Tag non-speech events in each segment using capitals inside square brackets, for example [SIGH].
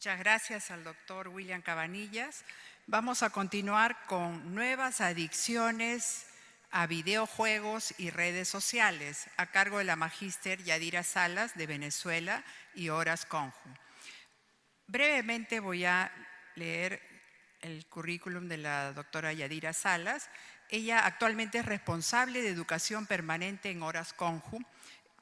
Muchas gracias al doctor William Cabanillas. Vamos a continuar con nuevas adicciones a videojuegos y redes sociales, a cargo de la magíster Yadira Salas de Venezuela y Horas Conju. Brevemente voy a leer el currículum de la doctora Yadira Salas. Ella actualmente es responsable de educación permanente en Horas Conju,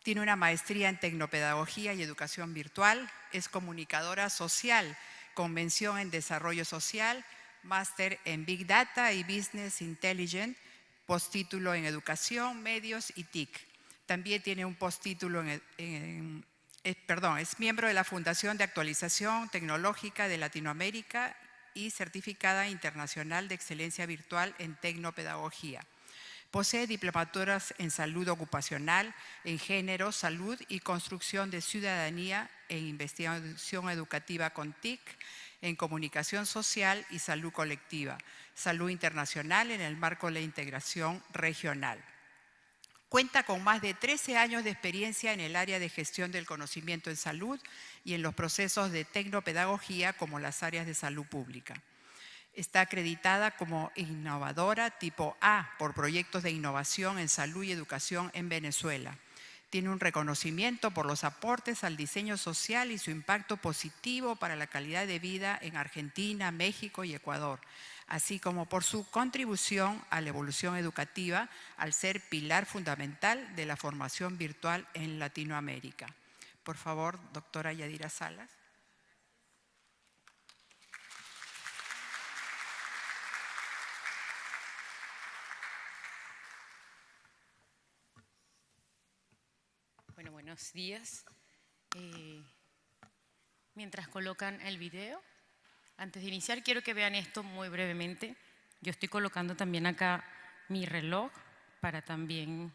tiene una maestría en tecnopedagogía y educación virtual, es comunicadora social, convención en desarrollo social, máster en Big Data y Business Intelligence, postítulo en Educación, Medios y TIC. También tiene un postítulo en, perdón, es miembro de la Fundación de Actualización Tecnológica de Latinoamérica y certificada internacional de excelencia virtual en tecnopedagogía. Posee diplomaturas en salud ocupacional, en género, salud y construcción de ciudadanía en investigación educativa con TIC, en comunicación social y salud colectiva, salud internacional en el marco de la integración regional. Cuenta con más de 13 años de experiencia en el área de gestión del conocimiento en salud y en los procesos de tecnopedagogía como las áreas de salud pública. Está acreditada como innovadora tipo A por proyectos de innovación en salud y educación en Venezuela tiene un reconocimiento por los aportes al diseño social y su impacto positivo para la calidad de vida en Argentina, México y Ecuador, así como por su contribución a la evolución educativa al ser pilar fundamental de la formación virtual en Latinoamérica. Por favor, doctora Yadira Salas. Buenos días. Eh, mientras colocan el video, antes de iniciar quiero que vean esto muy brevemente. Yo estoy colocando también acá mi reloj para también...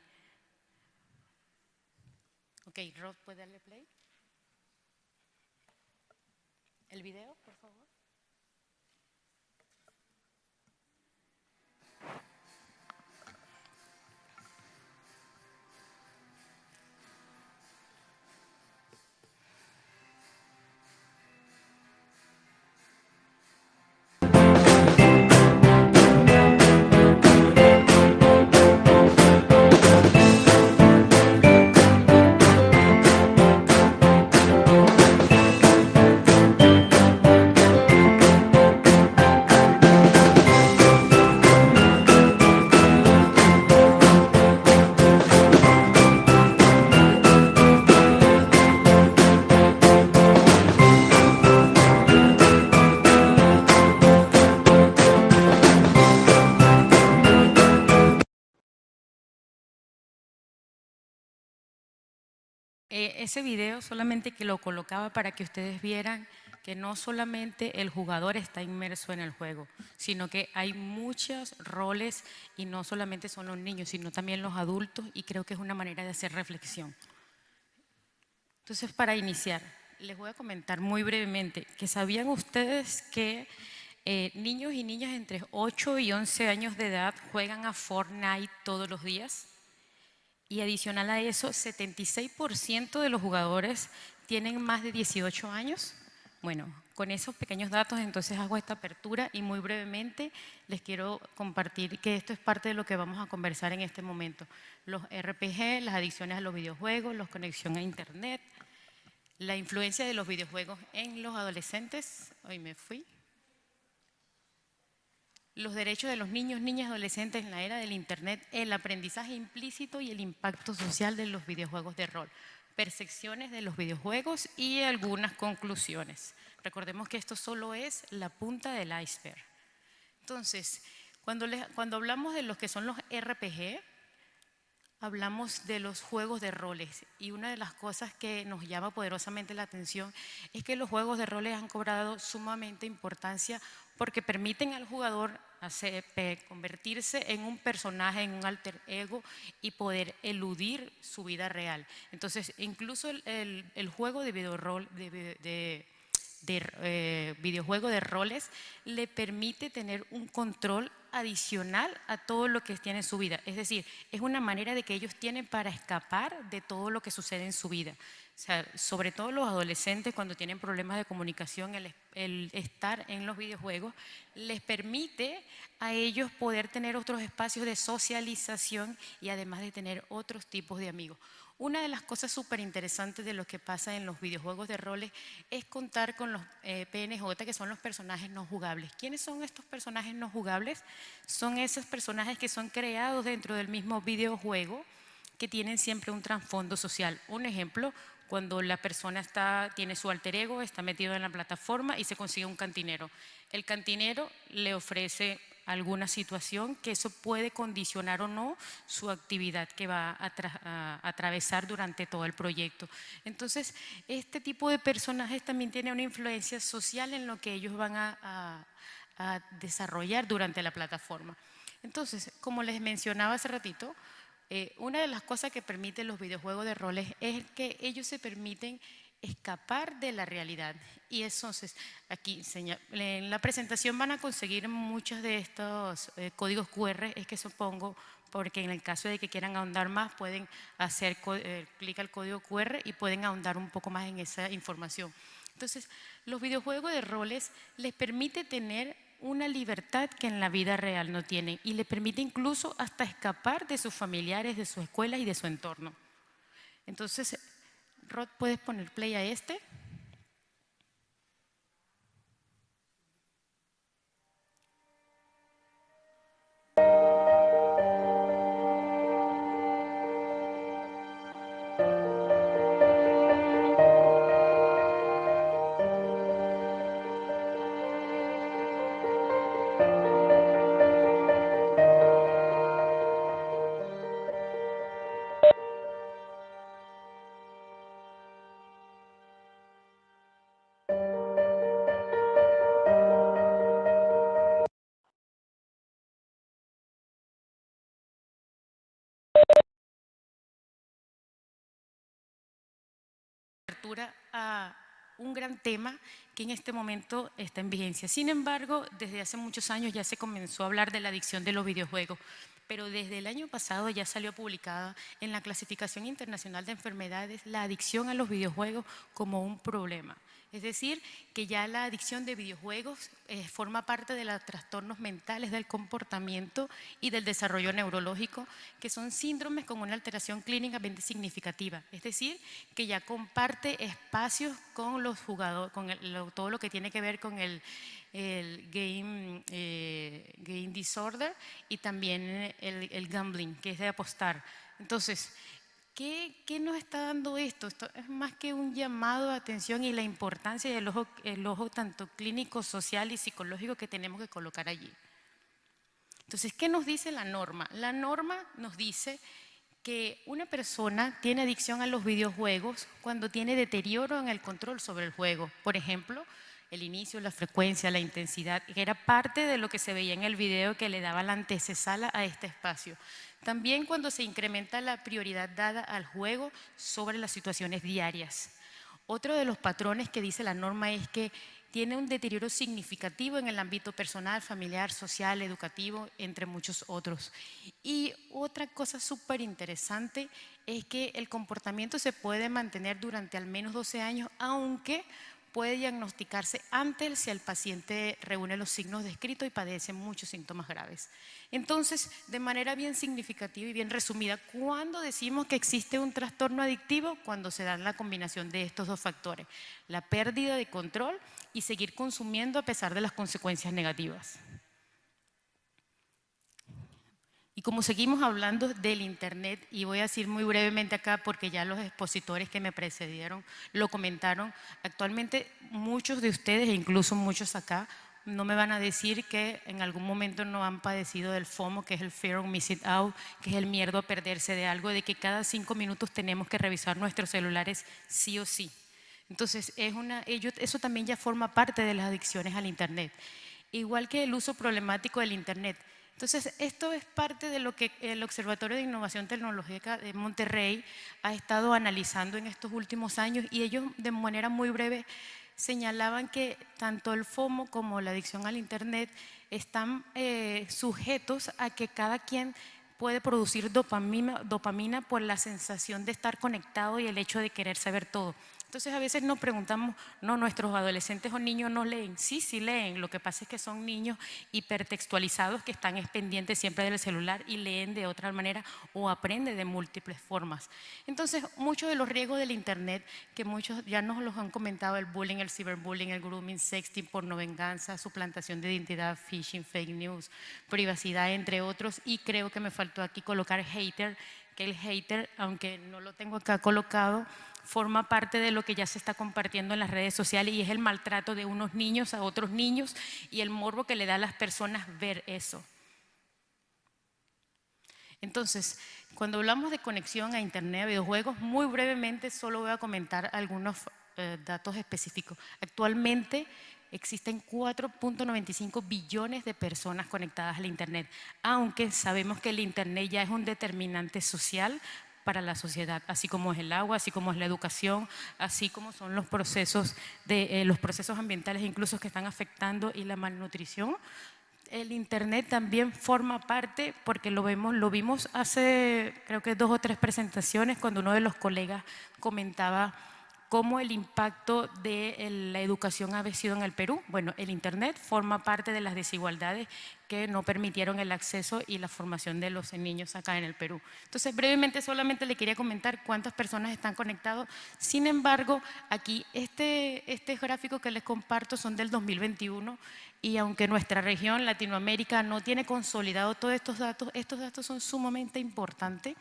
Ok, Rob, ¿puede darle play? ¿El video, por favor? Ese video solamente que lo colocaba para que ustedes vieran que no solamente el jugador está inmerso en el juego, sino que hay muchos roles y no solamente son los niños, sino también los adultos y creo que es una manera de hacer reflexión. Entonces, para iniciar, les voy a comentar muy brevemente que sabían ustedes que eh, niños y niñas entre 8 y 11 años de edad juegan a Fortnite todos los días. Y adicional a eso, 76% de los jugadores tienen más de 18 años. Bueno, con esos pequeños datos entonces hago esta apertura y muy brevemente les quiero compartir que esto es parte de lo que vamos a conversar en este momento. Los RPG, las adicciones a los videojuegos, la conexión a internet, la influencia de los videojuegos en los adolescentes. Hoy me fui los derechos de los niños, niñas adolescentes en la era del Internet, el aprendizaje implícito y el impacto social de los videojuegos de rol, percepciones de los videojuegos y algunas conclusiones. Recordemos que esto solo es la punta del iceberg. Entonces, cuando, cuando hablamos de los que son los RPG, hablamos de los juegos de roles y una de las cosas que nos llama poderosamente la atención es que los juegos de roles han cobrado sumamente importancia porque permiten al jugador convertirse en un personaje, en un alter ego y poder eludir su vida real. Entonces, incluso el, juego de, de, eh, videojuego de roles le permite tener un control adicional a todo lo que tiene en su vida. Es decir, es una manera de que ellos tienen para escapar de todo lo que sucede en su vida. sobre todo los adolescentes cuando tienen problemas de comunicación, el estar en los videojuegos les permite a ellos poder tener otros espacios de socialización y además de tener otros tipos de amigos. Una de las cosas súper interesantes de lo que pasa en los videojuegos de roles es contar con los eh, PNJ, que son los personajes no jugables. ¿Quiénes son estos personajes no jugables? Son esos personajes que son creados dentro del mismo videojuego, que tienen siempre un trasfondo social. Un ejemplo, cuando la persona está, tiene su alter ego, está metido en la plataforma y se consigue un cantinero. El cantinero le ofrece alguna situación que eso puede condicionar o no su actividad que va a, atravesar durante todo el proyecto. Entonces, este tipo de personajes también tiene una influencia social en lo que ellos van a, desarrollar durante la plataforma. Entonces, como les mencionaba hace ratito, eh, una de las cosas que permiten los videojuegos de roles es que ellos se permiten escapar de la realidad. Y entonces, aquí en la presentación van a conseguir muchos de estos eh, códigos QR, es que supongo, porque en el caso de que quieran ahondar más, pueden hacer eh, clic al código QR y pueden ahondar un poco más en esa información. Entonces, los videojuegos de roles les permite tener una libertad que en la vida real no tienen y le permite incluso hasta escapar de sus familiares, de su escuela y de su entorno. Entonces, Rod, ¿puedes poner play a este? Un gran tema que en este momento está en vigencia. Sin embargo, desde hace muchos años ya se comenzó a hablar de la adicción de los videojuegos, pero desde el año pasado ya salió publicada en la Clasificación Internacional de Enfermedades la adicción a los videojuegos como un problema. Es decir, que ya la adicción de videojuegos eh, forma parte de los trastornos mentales del comportamiento y del desarrollo neurológico, que son síndromes con una alteración clínicamente significativa. Es decir, que ya comparte espacios con los jugadores, con todo lo que tiene que ver con el, game, eh, game, disorder y también el, el gambling, que es de apostar. Entonces, ¿Qué, nos está dando esto? Esto es más que un llamado de atención y la importancia del ojo, el ojo tanto clínico, social y psicológico que tenemos que colocar allí. Entonces, ¿qué nos dice la norma? La norma nos dice que una persona tiene adicción a los videojuegos cuando tiene deterioro en el control sobre el juego. Por ejemplo, el inicio, la frecuencia, la intensidad, que era parte de lo que se veía en el video que le daba la antecesala a este espacio. También cuando se incrementa la prioridad dada al juego sobre las situaciones diarias. Otro de los patrones que dice la norma es que tiene un deterioro significativo en el ámbito personal, familiar, social, educativo, entre muchos otros. Y otra cosa súper interesante es que el comportamiento se puede mantener durante al menos 12 años, aunque puede diagnosticarse antes si el paciente reúne los signos descritos y padece muchos síntomas graves. Entonces, de manera bien significativa y bien resumida, ¿cuándo decimos que existe un trastorno adictivo? Cuando se da la combinación de estos dos factores, la pérdida de control y seguir consumiendo a pesar de las consecuencias negativas. Y como seguimos hablando del Internet, y voy a decir muy brevemente acá porque ya los expositores que me precedieron lo comentaron, actualmente muchos de ustedes, e incluso muchos acá, no me van a decir que en algún momento no han padecido del FOMO, que es el Fear of Missing Out, que es el miedo a perderse de algo, de que cada cinco minutos tenemos que revisar nuestros celulares sí o sí. Entonces, es una, eso también ya forma parte de las adicciones al Internet. Igual que el uso problemático del Internet. Entonces, esto es parte de lo que el Observatorio de Innovación Tecnológica de Monterrey ha estado analizando en estos últimos años y ellos de manera muy breve señalaban que tanto el FOMO como la adicción al Internet están eh, sujetos a que cada quien puede producir dopamina, dopamina por la sensación de estar conectado y el hecho de querer saber todo. Entonces a veces nos preguntamos, no, nuestros adolescentes o niños no leen. Sí, sí leen, lo que pasa es que son niños hipertextualizados que están pendientes siempre del celular y leen de otra manera o aprenden de múltiples formas. Entonces muchos de los riesgos del Internet, que muchos ya nos los han comentado, el bullying, el ciberbullying, el grooming, sexting, porno venganza, suplantación de identidad, phishing, fake news, privacidad, entre otros, y creo que me faltó aquí colocar hater, que el hater, aunque no lo tengo acá colocado, forma parte de lo que ya se está compartiendo en las redes sociales y es el maltrato de unos niños a otros niños y el morbo que le da a las personas ver eso. Entonces, cuando hablamos de conexión a Internet, a videojuegos, muy brevemente solo voy a comentar algunos eh, datos específicos. Actualmente existen 4.95 billones de personas conectadas al Internet, aunque sabemos que el Internet ya es un determinante social para la sociedad, así como es el agua, así como es la educación, así como son los procesos, de, eh, los procesos ambientales incluso que están afectando y la malnutrición. El Internet también forma parte, porque lo, vemos, lo vimos hace creo que dos o tres presentaciones, cuando uno de los colegas comentaba cómo el impacto de la educación ha sido en el Perú. Bueno, el Internet forma parte de las desigualdades que no permitieron el acceso y la formación de los niños acá en el Perú. Entonces, brevemente solamente le quería comentar cuántas personas están conectados. Sin embargo, aquí este, este gráfico que les comparto son del 2021 y aunque nuestra región, Latinoamérica, no tiene consolidado todos estos datos, estos datos son sumamente importantes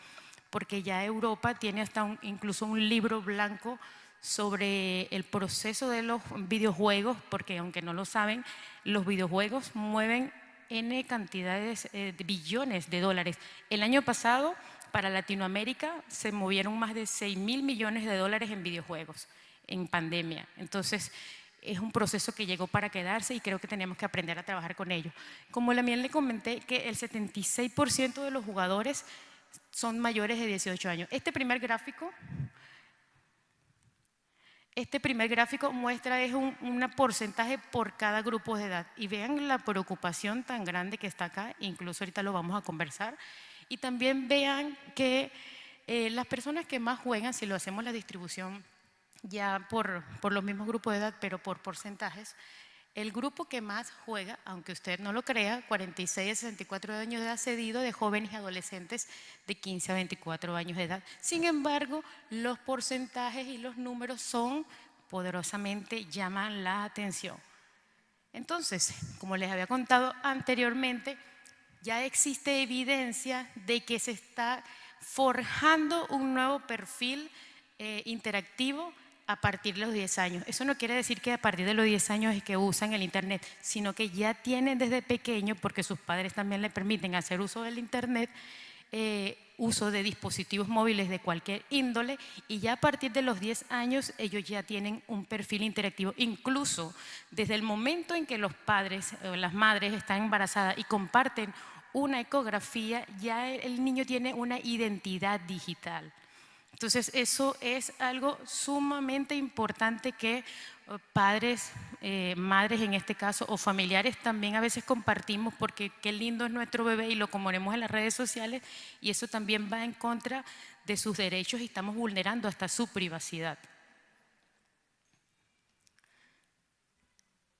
porque ya Europa tiene hasta incluso un libro blanco sobre el proceso de los videojuegos, porque aunque no lo saben, los videojuegos mueven N cantidades eh, de billones de dólares. El año pasado, para Latinoamérica, se movieron más de 6 mil millones de dólares en videojuegos, en pandemia. Entonces, es un proceso que llegó para quedarse y creo que tenemos que aprender a trabajar con ello. Como la le comenté, que el 76% de los jugadores son mayores de 18 años. Este primer gráfico este primer gráfico muestra es un porcentaje por cada grupo de edad. Y vean la preocupación tan grande que está acá, incluso ahorita lo vamos a conversar, y también vean que eh, las personas que más juegan, si lo hacemos la distribución ya por, por los mismos grupos de edad, pero por porcentajes, el grupo que más juega, aunque usted no lo crea, 46 a 64 años de edad cedido de jóvenes y adolescentes de 15 a 24 años de edad. Sin embargo, los porcentajes y los números son poderosamente llaman la atención. Entonces, como les había contado anteriormente, ya existe evidencia de que se está forjando un nuevo perfil eh, interactivo a partir de los 10 años. Eso no quiere decir que a partir de los 10 años es que usan el Internet, sino que ya tienen desde pequeño, porque sus padres también le permiten hacer uso del Internet, eh, uso de dispositivos móviles de cualquier índole y ya a partir de los 10 años ellos ya tienen un perfil interactivo. Incluso desde el momento en que los padres o las madres están embarazadas y comparten una ecografía, ya el niño tiene una identidad digital. Entonces, eso es algo sumamente importante que eh, padres, eh, madres en este caso, o familiares también a veces compartimos porque qué lindo es nuestro bebé y lo componemos en las redes sociales y eso también va en contra de sus derechos y estamos vulnerando hasta su privacidad.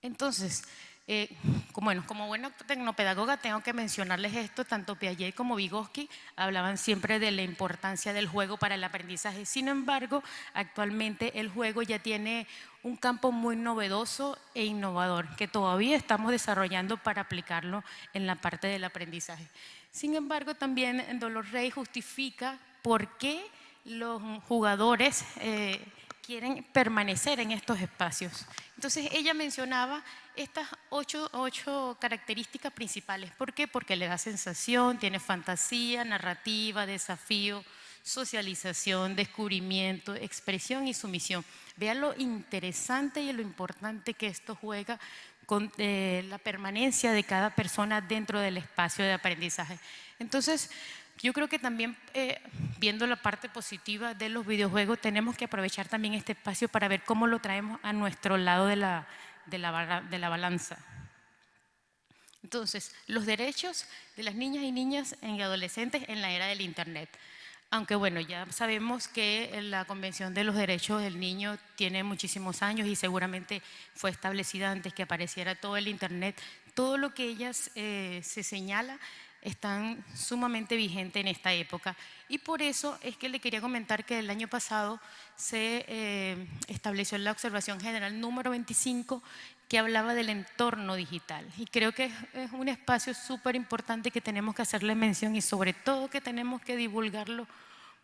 Entonces, eh, como, bueno, como buena tecnopedagoga tengo que mencionarles esto, tanto Piaget como Vygotsky hablaban siempre de la importancia del juego para el aprendizaje. Sin embargo, actualmente el juego ya tiene un campo muy novedoso e innovador que todavía estamos desarrollando para aplicarlo en la parte del aprendizaje. Sin embargo, también Dolores Rey justifica por qué los jugadores eh, quieren permanecer en estos espacios. Entonces ella mencionaba estas ocho, ocho, características principales. ¿Por qué? Porque le da sensación, tiene fantasía, narrativa, desafío, socialización, descubrimiento, expresión y sumisión. Vean lo interesante y lo importante que esto juega con eh, la permanencia de cada persona dentro del espacio de aprendizaje. Entonces, Yo creo que también, eh, viendo la parte positiva de los videojuegos, tenemos que aprovechar también este espacio para ver cómo lo traemos a nuestro lado de la, de la, de la balanza. Entonces, los derechos de las niñas y niñas y adolescentes en la era del Internet. Aunque bueno, ya sabemos que la Convención de los Derechos del Niño tiene muchísimos años y seguramente fue establecida antes que apareciera todo el Internet. Todo lo que ellas eh, se señala están sumamente vigentes en esta época. Y por eso es que le quería comentar que el año pasado se eh, estableció la observación general número 25 que hablaba del entorno digital. Y creo que es un espacio súper importante que tenemos que hacerle mención y sobre todo que tenemos que divulgarlo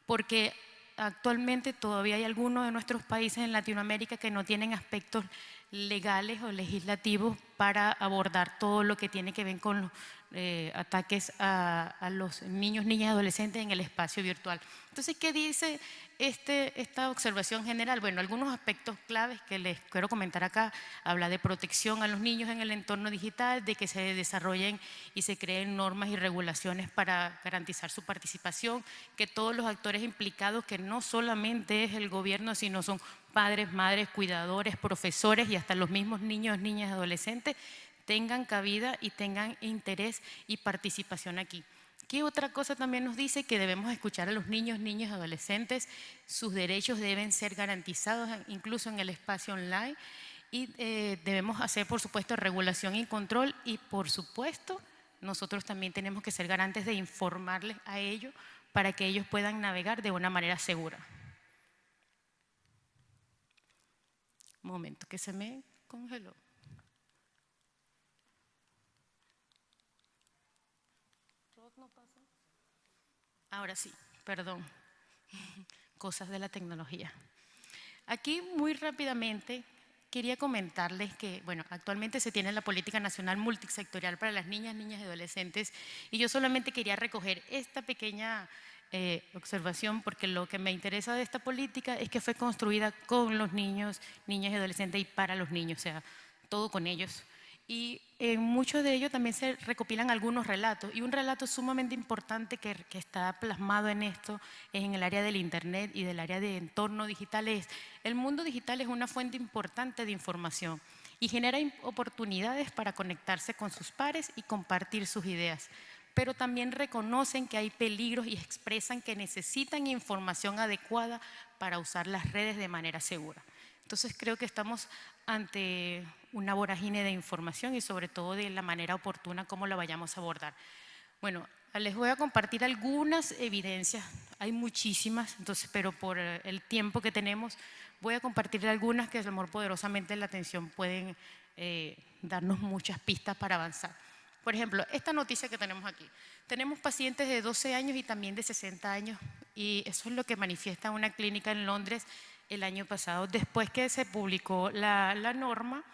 porque actualmente todavía hay algunos de nuestros países en Latinoamérica que no tienen aspectos legales o legislativos para abordar todo lo que tiene que ver con los eh, ataques a, los niños, niñas y adolescentes en el espacio virtual. Entonces, ¿qué dice este, esta observación general? Bueno, algunos aspectos claves que les quiero comentar acá. Habla de protección a los niños en el entorno digital, de que se desarrollen y se creen normas y regulaciones para garantizar su participación, que todos los actores implicados, que no solamente es el gobierno, sino son padres, madres, cuidadores, profesores y hasta los mismos niños, niñas adolescentes, tengan cabida y tengan interés y participación aquí. ¿Qué otra cosa también nos dice? Que debemos escuchar a los niños, y adolescentes, sus derechos deben ser garantizados incluso en el espacio online y eh, debemos hacer, por supuesto, regulación y control y, por supuesto, nosotros también tenemos que ser garantes de informarles a ellos para que ellos puedan navegar de una manera segura. Un momento, que se me congeló. Ahora sí, perdón, [LAUGHS] cosas de la tecnología. Aquí muy rápidamente quería comentarles que, bueno, actualmente se tiene la política nacional multisectorial para las niñas, niñas y adolescentes y yo solamente quería recoger esta pequeña eh, observación porque lo que me interesa de esta política es que fue construida con los niños, niñas y adolescentes y para los niños, o sea, todo con ellos y en muchos de ellos también se recopilan algunos relatos. Y un relato sumamente importante que, está plasmado en esto es en el área del Internet y del área de entorno digital es, el mundo digital es una fuente importante de información y genera oportunidades para conectarse con sus pares y compartir sus ideas. Pero también reconocen que hay peligros y expresan que necesitan información adecuada para usar las redes de manera segura. Entonces creo que estamos ante una vorágine de información y sobre todo de la manera oportuna como la vayamos a abordar. Bueno, les voy a compartir algunas evidencias, hay muchísimas, entonces, pero por el tiempo que tenemos, voy a compartir algunas que, el amor poderosamente, la atención pueden eh, darnos muchas pistas para avanzar. Por ejemplo, esta noticia que tenemos aquí. Tenemos pacientes de 12 años y también de 60 años y eso es lo que manifiesta una clínica en Londres el año pasado. Después que se publicó la, la norma,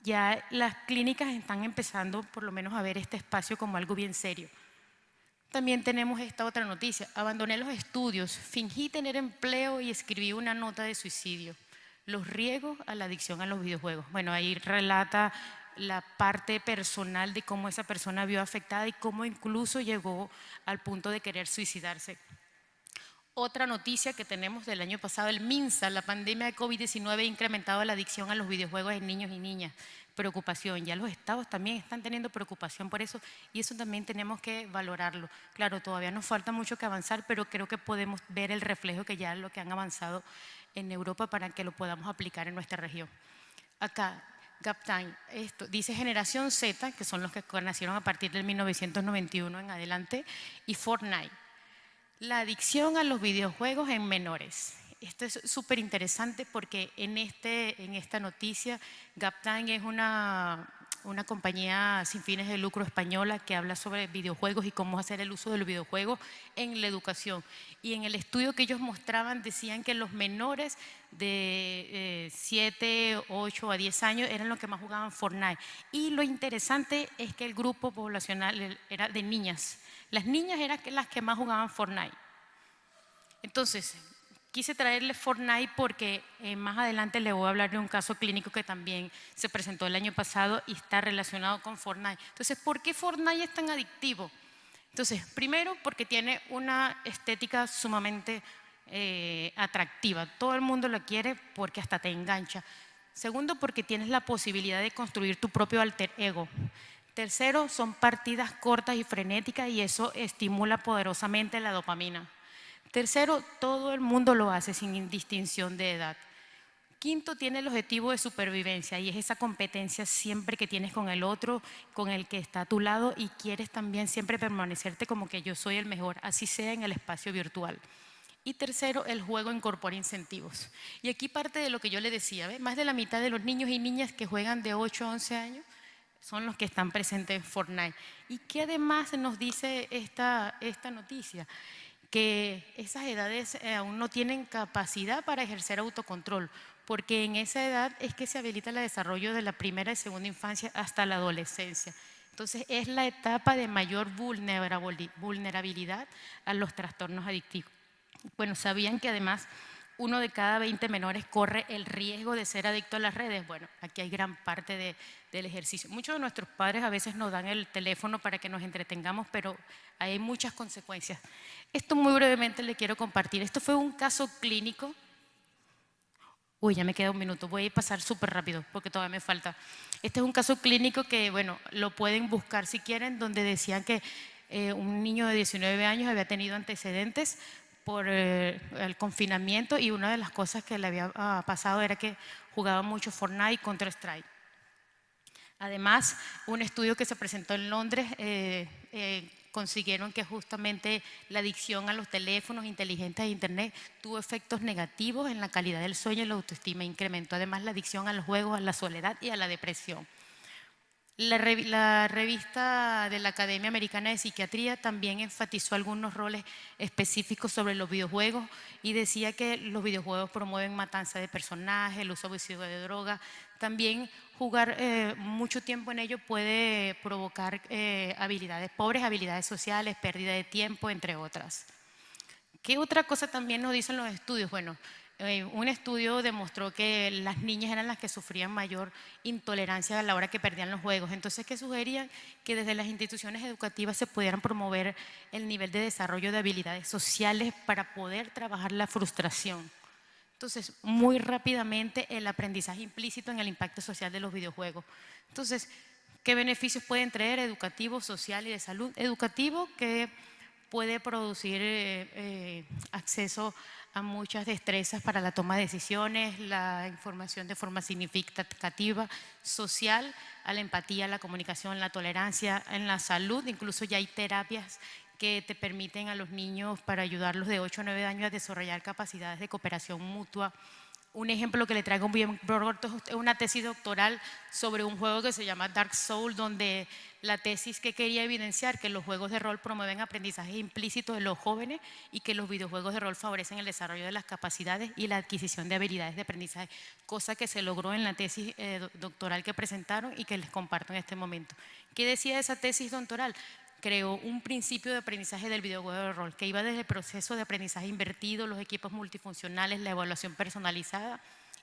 ya las clínicas están empezando por lo menos a ver este espacio como algo bien serio. También tenemos esta otra noticia. Abandoné los estudios, fingí tener empleo y escribí una nota de suicidio. Los riesgos a la adicción a los videojuegos. Bueno, ahí relata la parte personal de cómo esa persona vio afectada y cómo incluso llegó al punto de querer suicidarse. Otra noticia que tenemos del año pasado, el MINSA, la pandemia de COVID-19 ha incrementado la adicción a los videojuegos en niños y niñas. Preocupación, ya los estados también están teniendo preocupación por eso y eso también tenemos que valorarlo. Claro, todavía nos falta mucho que avanzar, pero creo que podemos ver el reflejo que ya lo que han avanzado en Europa para que lo podamos aplicar en nuestra región. Acá, Gaptime, esto dice generación Z, que son los que nacieron a partir del 1991 en adelante, y Fortnite. La adicción a los videojuegos en menores. Esto es súper interesante porque en, este, en esta noticia, Gaptang es una, una compañía sin fines de lucro española que habla sobre videojuegos y cómo hacer el uso del videojuego en la educación. Y en el estudio que ellos mostraban decían que los menores de 7, 8 a 10 años eran los que más jugaban Fortnite. Y lo interesante es que el grupo poblacional era de niñas. Las niñas eran las que más jugaban Fortnite. Entonces, quise traerle Fortnite porque eh, más adelante le voy a hablar de un caso clínico que también se presentó el año pasado y está relacionado con Fortnite. Entonces, ¿por qué Fortnite es tan adictivo? Entonces, primero porque tiene una estética sumamente eh, atractiva. Todo el mundo la quiere porque hasta te engancha. Segundo, porque tienes la posibilidad de construir tu propio alter ego. Tercero, son partidas cortas y frenéticas y eso estimula poderosamente la dopamina. Tercero, todo el mundo lo hace sin distinción de edad. Quinto, tiene el objetivo de supervivencia y es esa competencia siempre que tienes con el otro, con el que está a tu lado y quieres también siempre permanecerte como que yo soy el mejor, así sea en el espacio virtual. Y tercero, el juego incorpora incentivos. Y aquí parte de lo que yo le decía, más de la mitad de los niños y niñas que juegan de 8 a 11 años son los que están presentes en Fortnite. ¿Y qué además nos dice esta, esta noticia? Que esas edades eh, aún no tienen capacidad para ejercer autocontrol porque en esa edad es que se habilita el desarrollo de la primera y segunda infancia hasta la adolescencia. Entonces es la etapa de mayor vulnerabilidad a los trastornos adictivos. Bueno, ¿sabían que además uno de cada 20 menores corre el riesgo de ser adicto a las redes? Bueno, aquí hay gran parte del ejercicio. Muchos de nuestros padres a veces nos dan el teléfono para que nos entretengamos, pero hay muchas consecuencias. Esto muy brevemente le quiero compartir. Esto fue un caso clínico Uy, ya me queda un minuto, voy a pasar súper rápido porque todavía me falta. Este es un caso clínico que, bueno, lo pueden buscar si quieren, donde decían que eh, un niño de 19 años había tenido antecedentes por eh, el confinamiento y una de las cosas que le había ah, pasado era que jugaba mucho Fortnite y Counter-Strike. Además, un estudio que se presentó en Londres eh, consiguieron que justamente la adicción a los teléfonos inteligentes e Internet tuvo efectos negativos en la calidad del sueño y la autoestima. Incrementó además la adicción a los juegos, a la soledad y a la depresión. La, revista de la Academia Americana de Psiquiatría también enfatizó algunos roles específicos sobre los videojuegos y decía que los videojuegos promueven matanza de personajes, el uso abusivo de drogas. También jugar eh, mucho tiempo en ello puede provocar eh, habilidades pobres, habilidades sociales, pérdida de tiempo, entre otras. ¿Qué otra cosa también nos dicen los estudios? Bueno, eh, un estudio demostró que las niñas eran las que sufrían mayor intolerancia a la hora que perdían los juegos. Entonces, ¿qué sugerían? Que desde las instituciones educativas se pudieran promover el nivel de desarrollo de habilidades sociales para poder trabajar la frustración. Entonces, muy rápidamente el aprendizaje implícito en el impacto social de los videojuegos. Entonces, ¿qué beneficios pueden traer educativo, social y de salud? Educativo que puede producir eh, eh, acceso a muchas destrezas para la toma de decisiones, la información de forma significativa, social, a la empatía, la comunicación, la tolerancia, en la salud, incluso ya hay terapias que te permiten a los niños para ayudarlos de 8 a 9 años a desarrollar capacidades de cooperación mutua, un ejemplo que le traigo bien es una tesis doctoral sobre un juego que se llama Dark Soul, donde la tesis que quería evidenciar que los juegos de rol promueven aprendizaje implícito de los jóvenes y que los videojuegos de rol favorecen el desarrollo de las capacidades y la adquisición de habilidades de aprendizaje, cosa que se logró en la tesis eh, doctoral que presentaron y que les comparto en este momento. ¿Qué decía esa tesis doctoral? creó un principio de aprendizaje del videojuego de rol que iba desde el proceso de aprendizaje invertido, los equipos multifuncionales, la evaluación personalizada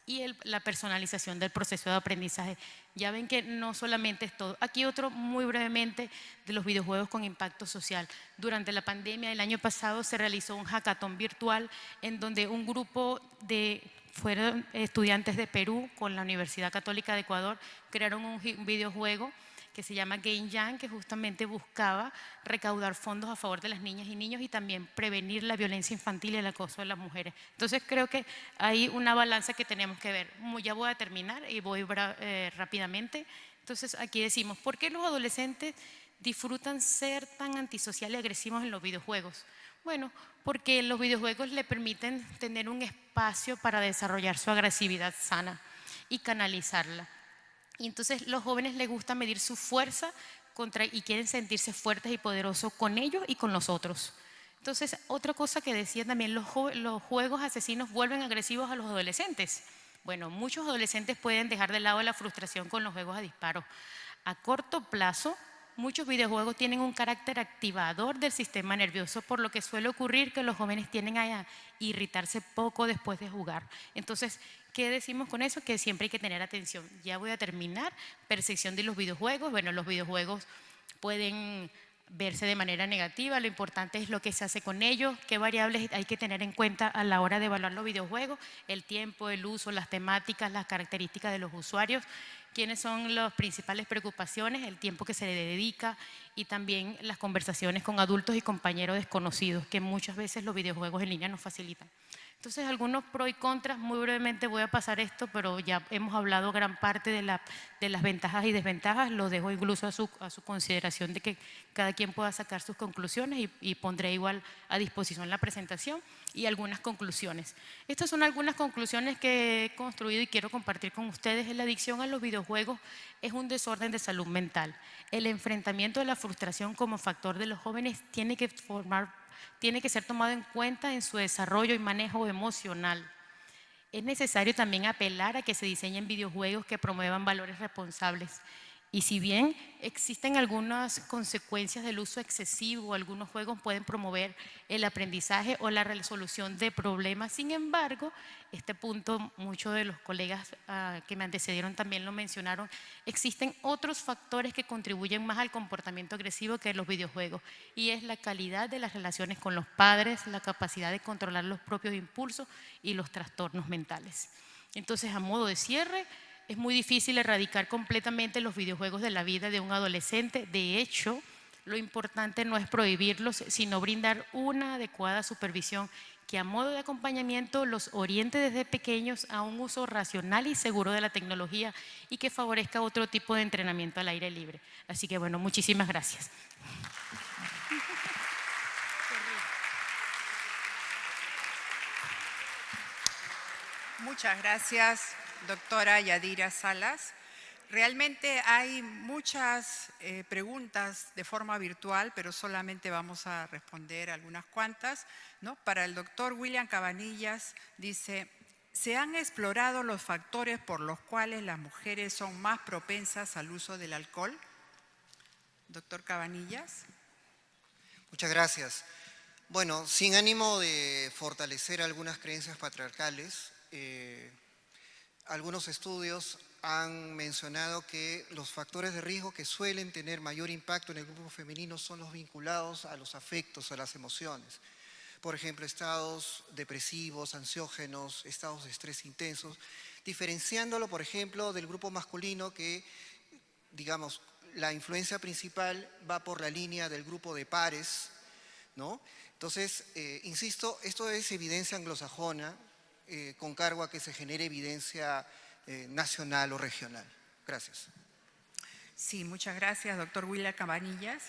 y la personalización del proceso de aprendizaje. Ya ven que no solamente es todo. Aquí otro muy brevemente de los videojuegos con impacto social. Durante la pandemia el año pasado se realizó un hackathon virtual en donde un grupo de fueron estudiantes de Perú con la Universidad Católica de Ecuador crearon un videojuego que se llama Game Jam, que justamente buscaba recaudar fondos a favor de las niñas y niños y también prevenir la violencia infantil y el acoso de las mujeres. Entonces creo que hay una balanza que tenemos que ver. Ya voy a terminar y voy eh, rápidamente. Entonces aquí decimos, ¿por qué los adolescentes disfrutan ser tan antisociales y agresivos en los videojuegos? Bueno, porque los videojuegos le permiten tener un espacio para desarrollar su agresividad sana y canalizarla. Y entonces los jóvenes les gusta medir su fuerza contra, y quieren sentirse fuertes y poderosos con ellos y con los otros. Entonces, otra cosa que decía también, los, los juegos asesinos vuelven agresivos a los adolescentes. Bueno, muchos adolescentes pueden dejar de lado la frustración con los juegos a disparo. A corto plazo, muchos videojuegos tienen un carácter activador del sistema nervioso, por lo que suele ocurrir que los jóvenes tienden a irritarse poco después de jugar. Entonces, ¿qué decimos con eso? Que siempre hay que tener atención. Ya voy a terminar. Percepción de los videojuegos. Bueno, los videojuegos pueden verse de manera negativa, lo importante es lo que se hace con ellos, qué variables hay que tener en cuenta a la hora de evaluar los videojuegos, el tiempo, el uso, las temáticas, las características de los usuarios, quiénes son las principales preocupaciones, el tiempo que se le dedica y también las conversaciones con adultos y compañeros desconocidos, que muchas veces los videojuegos en línea nos facilitan. Entonces, algunos pros y contras, muy brevemente voy a pasar esto, pero ya hemos hablado gran parte de, las ventajas y desventajas, lo dejo incluso a su, consideración de que cada quien pueda sacar sus conclusiones y, pondré igual a disposición la presentación y algunas conclusiones. Estas son algunas conclusiones que he construido y quiero compartir con ustedes. La adicción a los videojuegos es un desorden de salud mental. El enfrentamiento de la frustración como factor de los jóvenes tiene que formar tiene que ser tomado en cuenta en su desarrollo y manejo emocional. Es necesario también apelar a que se diseñen videojuegos que promuevan valores responsables y si bien existen algunas consecuencias del uso excesivo, algunos juegos pueden promover el aprendizaje o la resolución de problemas, sin embargo, este punto muchos de los colegas ah, que me antecedieron también lo mencionaron, existen otros factores que contribuyen más al comportamiento agresivo que los videojuegos y es la calidad de las relaciones con los padres, la capacidad de controlar los propios impulsos y los trastornos mentales. Entonces, a modo de cierre, es muy difícil erradicar completamente los videojuegos de la vida de un adolescente. De hecho, lo importante no es prohibirlos, sino brindar una adecuada supervisión que a modo de acompañamiento los oriente desde pequeños a un uso racional y seguro de la tecnología y que favorezca otro tipo de entrenamiento al aire libre. Así que bueno, muchísimas gracias. Muchas gracias doctora Yadira Salas. Realmente hay muchas eh, preguntas de forma virtual, pero solamente vamos a responder algunas cuantas. ¿no? Para el doctor William Cabanillas dice, ¿se han explorado los factores por los cuales las mujeres son más propensas al uso del alcohol? Doctor Cabanillas. Muchas gracias. Bueno, sin ánimo de fortalecer algunas creencias patriarcales, eh, algunos estudios han mencionado que los factores de riesgo que suelen tener mayor impacto en el grupo femenino son los vinculados a los afectos, a las emociones. Por ejemplo, estados depresivos, ansiógenos, estados de estrés intensos, diferenciándolo, por ejemplo, del grupo masculino que, digamos, la influencia principal va por la línea del grupo de pares, ¿no? Entonces, eh, insisto, esto es evidencia anglosajona, eh, con cargo a que se genere evidencia eh, nacional o regional. Gracias. Sí, muchas gracias, doctor Willa Cabanillas.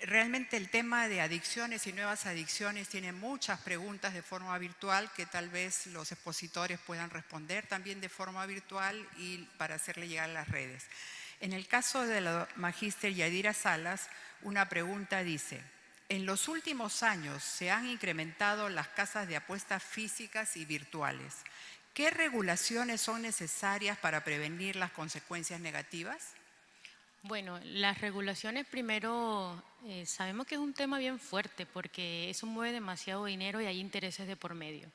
Realmente el tema de adicciones y nuevas adicciones tiene muchas preguntas de forma virtual que tal vez los expositores puedan responder también de forma virtual y para hacerle llegar a las redes. En el caso de la magíster Yadira Salas, una pregunta dice, en los últimos años se han incrementado las casas de apuestas físicas y virtuales. ¿Qué regulaciones son necesarias para prevenir las consecuencias negativas? Bueno, las regulaciones primero, eh, sabemos que es un tema bien fuerte porque eso mueve demasiado dinero y hay intereses de por medio.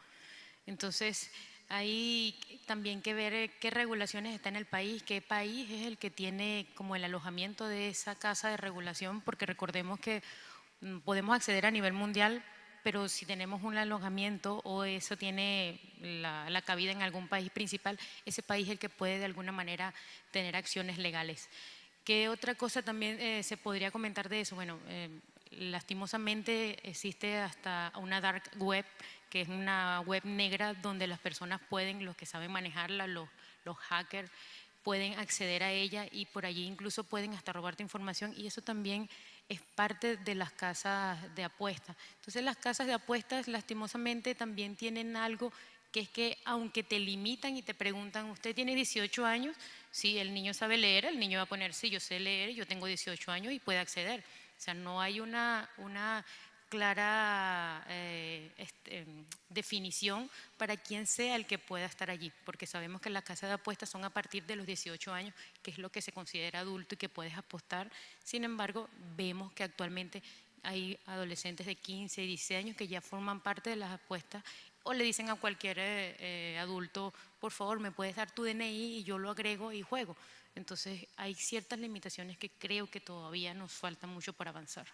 Entonces, hay también que ver qué regulaciones está en el país, qué país es el que tiene como el alojamiento de esa casa de regulación, porque recordemos que podemos acceder a nivel mundial, pero si tenemos un alojamiento o eso tiene la, cabida en algún país principal, ese país es el que puede de alguna manera tener acciones legales. ¿Qué otra cosa también eh, se podría comentar de eso? Bueno, eh, lastimosamente existe hasta una dark web, que es una web negra donde las personas pueden, los que saben manejarla, los, los hackers, pueden acceder a ella y por allí incluso pueden hasta robarte información y eso también es parte de las casas de apuestas. Entonces las casas de apuestas lastimosamente también tienen algo que es que aunque te limitan y te preguntan, ¿usted tiene 18 años? Si el niño sabe leer, el niño va a poner, sí, yo sé leer, yo tengo 18 años y puede acceder. O sea, no hay una, una clara eh, este, definición para quien sea el que pueda estar allí, porque sabemos que las casas de apuestas son a partir de los 18 años, que es lo que se considera adulto y que puedes apostar. Sin embargo, vemos que actualmente hay adolescentes de 15 y 16 años que ya forman parte de las apuestas o le dicen a cualquier eh, eh, adulto, por favor, me puedes dar tu DNI y yo lo agrego y juego. Entonces hay ciertas limitaciones que creo que todavía nos falta mucho para avanzar.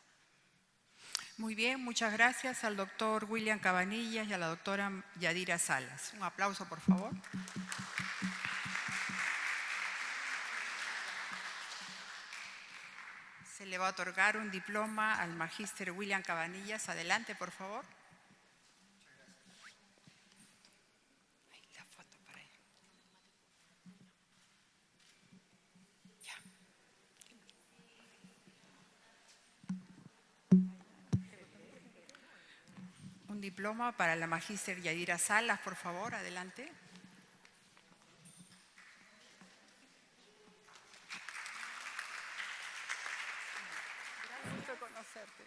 Muy bien, muchas gracias al doctor William Cabanillas y a la doctora Yadira Salas. Un aplauso, por favor. Se le va a otorgar un diploma al magíster William Cabanillas. Adelante, por favor. Ay, la foto para él. Ya. Un diploma para la magíster Yadira Salas, por favor, adelante. Gracias por conocerte.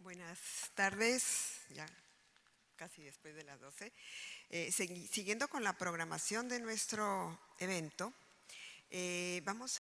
Buenas tardes, ya casi después de las 12. Eh, siguiendo con la programación de nuestro evento, eh, vamos